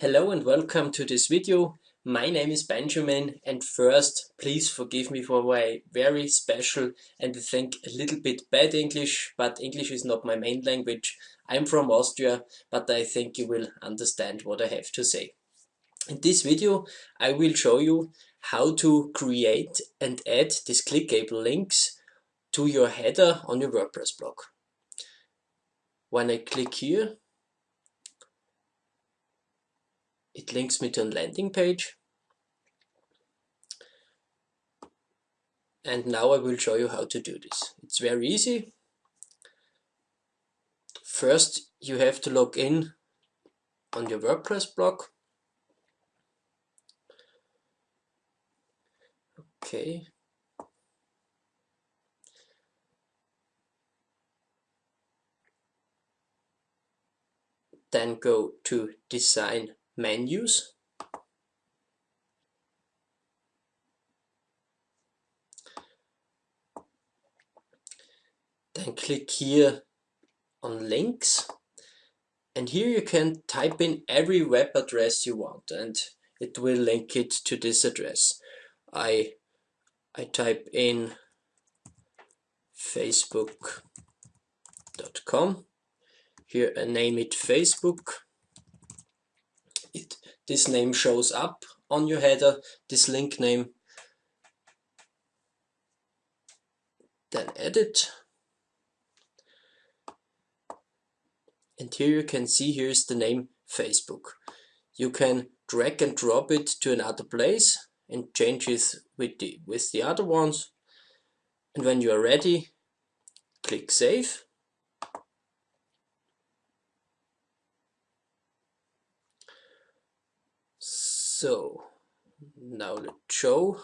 Hello and welcome to this video. My name is Benjamin and first please forgive me for my very special and I think a little bit bad English, but English is not my main language. I'm from Austria, but I think you will understand what I have to say. In this video I will show you how to create and add these clickable links to your header on your WordPress blog. When I click here it links me to a landing page. And now I will show you how to do this. It's very easy. First, you have to log in on your WordPress blog. Okay. Then go to design menus. Then click here on links. And here you can type in every web address you want and it will link it to this address. I I type in facebook.com here I name it Facebook this name shows up on your header, this link name. Then edit. And here you can see here's the name Facebook. You can drag and drop it to another place and change it with the, with the other ones. And when you are ready, click Save. So now let's show.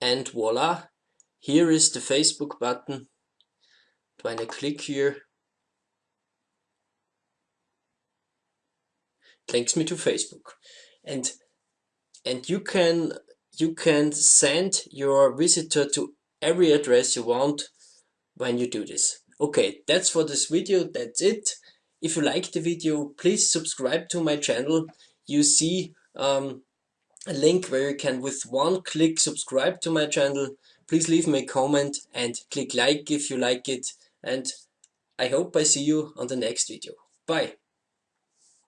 And voila here is the Facebook button. When I click here? It links me to Facebook. And and you can you can send your visitor to every address you want when you do this. Okay that's for this video. That's it if you like the video, please subscribe to my channel. You see um, a link where you can with one click subscribe to my channel. Please leave me a comment and click like if you like it. And I hope I see you on the next video. Bye.